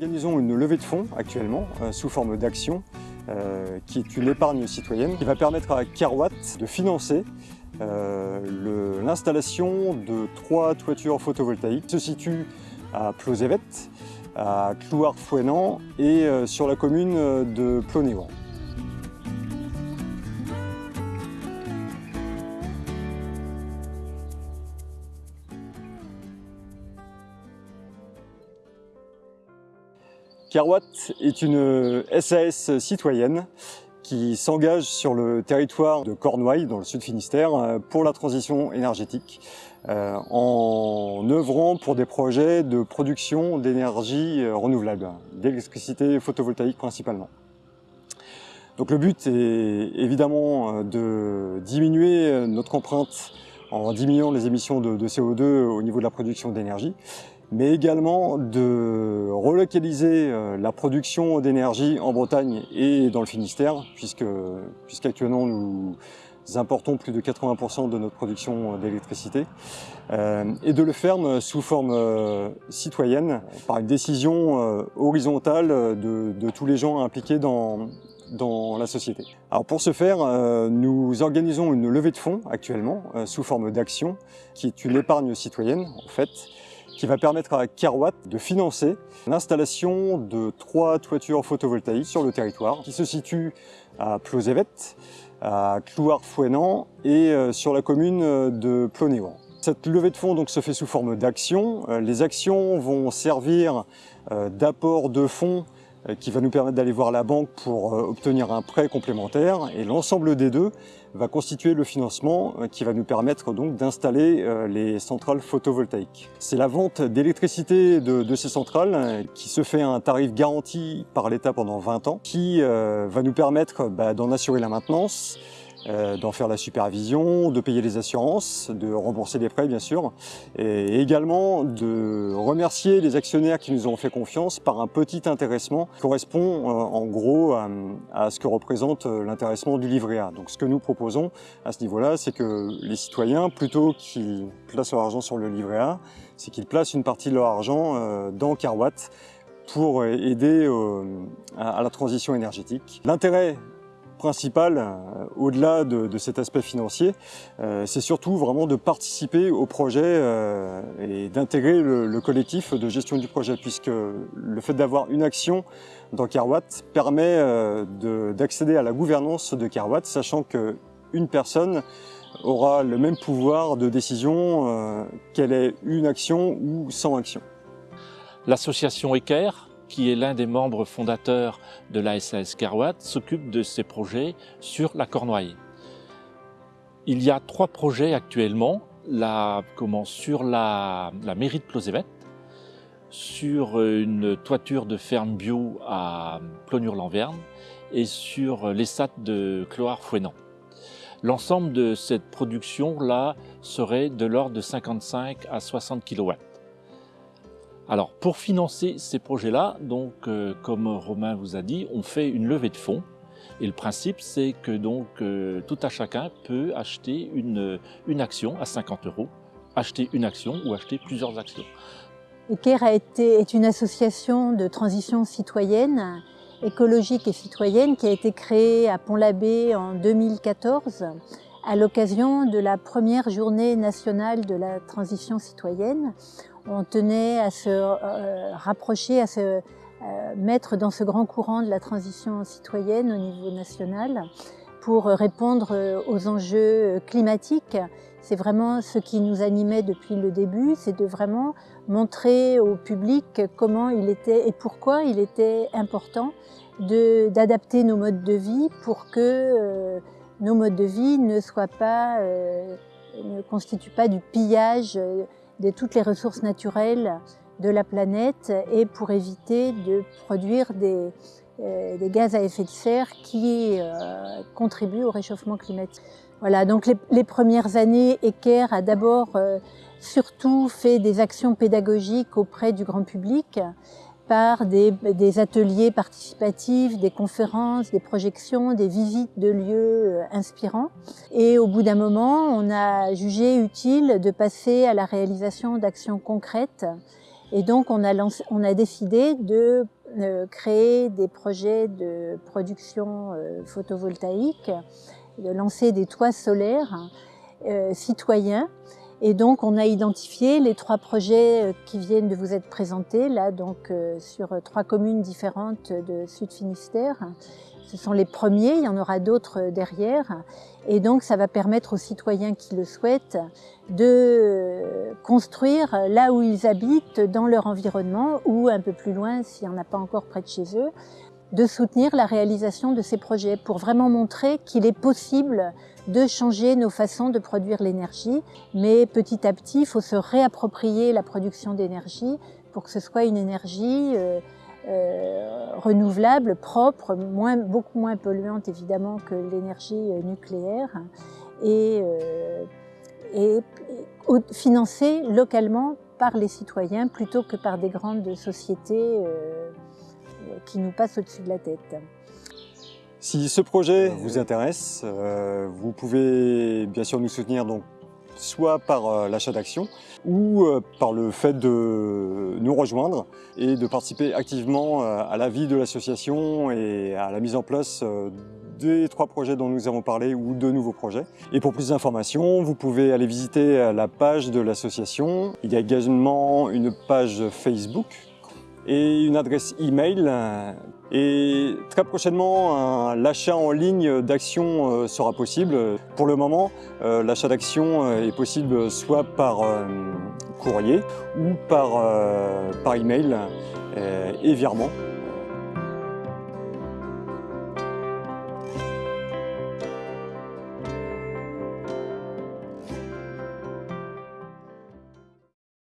organisons une levée de fonds actuellement euh, sous forme d'action euh, qui est une épargne citoyenne qui va permettre à Kerwatt de financer euh, l'installation de trois toitures photovoltaïques qui se situent à Plosévet, à Clouard-Fouenant et sur la commune de Plonéouan. Kerwatt est une SAS citoyenne qui s'engage sur le territoire de Cornouailles, dans le sud Finistère, euh, pour la transition énergétique, euh, en œuvrant pour des projets de production d'énergie euh, renouvelable, d'électricité photovoltaïque principalement. Donc le but est évidemment de diminuer notre empreinte en diminuant les émissions de CO2 au niveau de la production d'énergie, mais également de relocaliser euh, la production d'énergie en Bretagne et dans le Finistère, puisque puisqu'actuellement nous importons plus de 80% de notre production d'électricité, euh, et de le faire sous forme euh, citoyenne, par une décision horizontale de, de, tous les gens impliqués dans, dans la société. Alors pour ce faire, nous organisons une levée de fonds actuellement, sous forme d'action, qui est une épargne citoyenne en fait, qui va permettre à Kerwatt de financer l'installation de trois toitures photovoltaïques sur le territoire qui se situent à Plosévet, à Clouard-Fouenant et euh, sur la commune de Plonéouan. Cette levée de fonds donc, se fait sous forme d'actions. Euh, les actions vont servir euh, d'apport de fonds euh, qui va nous permettre d'aller voir la banque pour euh, obtenir un prêt complémentaire et l'ensemble des deux va constituer le financement euh, qui va nous permettre donc d'installer les centrales photovoltaïques. C'est la vente d'électricité de, de, ces centrales qui se fait à un tarif garanti par l'État pendant 20 ans qui va nous permettre bah, d'en assurer la maintenance, euh, d'en faire la supervision, de payer les assurances, de rembourser les prêts bien sûr, et également de remercier les actionnaires qui nous ont fait confiance par un petit intéressement qui correspond euh, en gros à, ce que représente euh, l'intéressement du livret A. Donc ce que nous proposons à ce niveau-là, c'est que les citoyens, plutôt qu'ils placent leur argent sur le livret A, c'est qu'ils placent une partie de leur argent dans Carwatt pour aider à la transition énergétique. L'intérêt principal, euh, au-delà de, cet aspect financier, euh, c'est surtout vraiment de participer au projet euh, et d'intégrer le, collectif de gestion du projet, puisque le fait d'avoir une action dans Carwatt permet d'accéder à la gouvernance de Carwatt, sachant qu'une personne aura le même pouvoir de décision qu'elle ait une action ou sans action. L'association ECAIR qui est l'un des membres fondateurs de la SAS Carwatt, s'occupe de ces projets sur la Cornouaille. Il y a trois projets actuellement, la, comment, sur la, la mairie de Plosévet, sur une toiture de ferme bio à Plonure-Lanverne et sur l'ESAT de Cloire-Fouenant. L'ensemble de cette production-là serait de l'ordre de 55 à 60 kW. Alors, pour financer ces projets-là, donc, euh, comme Romain vous a dit, on fait une levée de fonds. Et le principe, c'est que donc euh, tout à chacun peut acheter une, une action à 50 euros, acheter une action ou acheter plusieurs actions. ECAIR a été, est une association de transition citoyenne, écologique et citoyenne qui a été créée à Pont-l'Abbé en 2014 à l'occasion de la première journée nationale de la transition citoyenne. On tenait à se euh, rapprocher, à se euh, mettre dans ce grand courant de la transition citoyenne au niveau national pour répondre euh, aux enjeux climatiques. C'est vraiment ce qui nous animait depuis le début, c'est de vraiment montrer au public comment il était et pourquoi il était important d'adapter nos modes de vie pour que nos modes de vie ne pas, ne constituent pas du pillage de toutes les ressources naturelles de la planète et pour éviter de produire des, euh, gaz à effet de serre qui contribuent au réchauffement climatique. Voilà, donc les, premières années, Ecker a d'abord surtout fait des actions pédagogiques auprès du grand public par des, ateliers participatifs, des conférences, des projections, des visites de lieux euh, inspirants. Et au bout d'un moment, on a jugé utile de passer à la réalisation d'actions concrètes Et donc on a, décidé de euh, créer des projets de production euh, photovoltaïque, de lancer des toits solaires citoyens. Et donc on a identifié les trois projets qui viennent de vous être présentés là, donc sur trois communes différentes de Sud Finistère. Ce sont les premiers, il y en aura d'autres derrière. Et donc ça va permettre aux citoyens qui le souhaitent de construire là où ils habitent, dans leur environnement, ou un peu plus loin s'il n'y en a pas encore près de chez eux, de soutenir la réalisation de ces projets pour vraiment montrer qu'il est possible de changer nos façons de produire l'énergie. Mais petit à petit, il faut se réapproprier la production d'énergie pour que ce soit une énergie euh, euh, renouvelable, propre, moins, beaucoup moins polluante évidemment que l'énergie euh, nucléaire et, euh, et, financée localement par les citoyens plutôt que par des grandes sociétés qui nous passent au-dessus de la tête. Si ce projet vous intéresse, vous pouvez bien sûr nous soutenir donc soit par euh, l'achat d'actions ou euh, par le fait de nous rejoindre et de participer activement euh, à la vie de l'association et à la mise en place des trois projets dont nous avons parlé ou de nouveaux projets. Et pour plus d'informations, vous pouvez aller visiter la page de l'association. Il y a également une page Facebook et une adresse email. Et très prochainement, l'achat en ligne d'actions euh, sera possible. Pour le moment, euh, l'achat d'actions euh, est possible soit par courrier ou par, par email et virement.